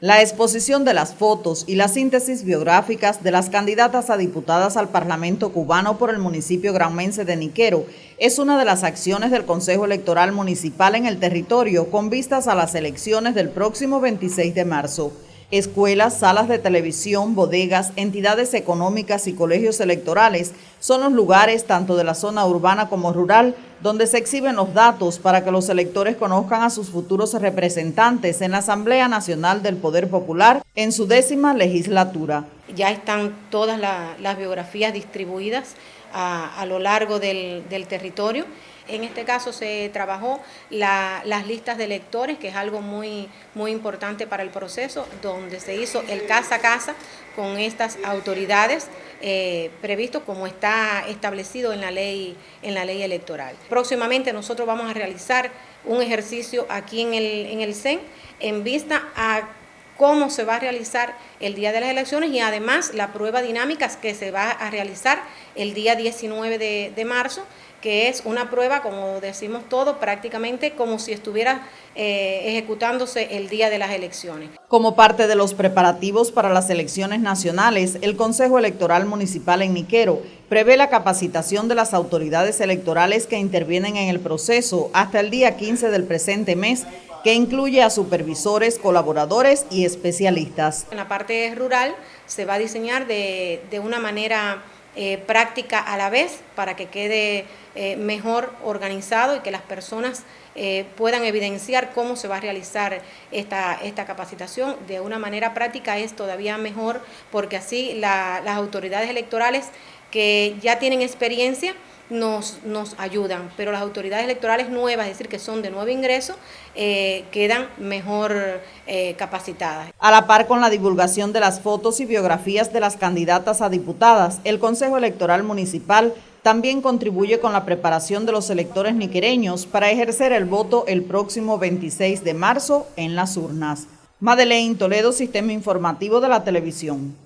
La exposición de las fotos y las síntesis biográficas de las candidatas a diputadas al Parlamento cubano por el municipio granmense de Niquero es una de las acciones del Consejo Electoral Municipal en el territorio con vistas a las elecciones del próximo 26 de marzo. Escuelas, salas de televisión, bodegas, entidades económicas y colegios electorales son los lugares tanto de la zona urbana como rural donde se exhiben los datos para que los electores conozcan a sus futuros representantes en la Asamblea Nacional del Poder Popular en su décima legislatura. Ya están todas las biografías distribuidas a, lo largo del, territorio. En este caso se trabajó las listas de electores, que es algo muy, muy importante para el proceso, donde se hizo el casa a casa con estas autoridades eh, previsto como está establecido en la, ley, en la ley electoral. Próximamente nosotros vamos a realizar un ejercicio aquí en el, en el CEN en vista a cómo se va a realizar el día de las elecciones y además la prueba dinámica que se va a realizar el día 19 de, marzo, que es una prueba, como decimos todos, prácticamente como si estuviera eh, ejecutándose el día de las elecciones. Como parte de los preparativos para las elecciones nacionales, el Consejo Electoral Municipal en Niquero prevé la capacitación de las autoridades electorales que intervienen en el proceso hasta el día 15 del presente mes que incluye a supervisores, colaboradores y especialistas. En la parte rural se va a diseñar de, una manera eh, práctica a la vez para que quede eh, mejor organizado y que las personas eh, puedan evidenciar cómo se va a realizar esta, esta capacitación. De una manera práctica es todavía mejor porque así las autoridades electorales que ya tienen experiencia nos, nos ayudan, pero las autoridades electorales nuevas, es decir, que son de nuevo ingreso, eh, quedan mejor eh, capacitadas. A la par con la divulgación de las fotos y biografías de las candidatas a diputadas, el Consejo Electoral Municipal también contribuye con la preparación de los electores niquereños para ejercer el voto el próximo 26 de marzo en las urnas. Madeleine Toledo, Sistema Informativo de la Televisión.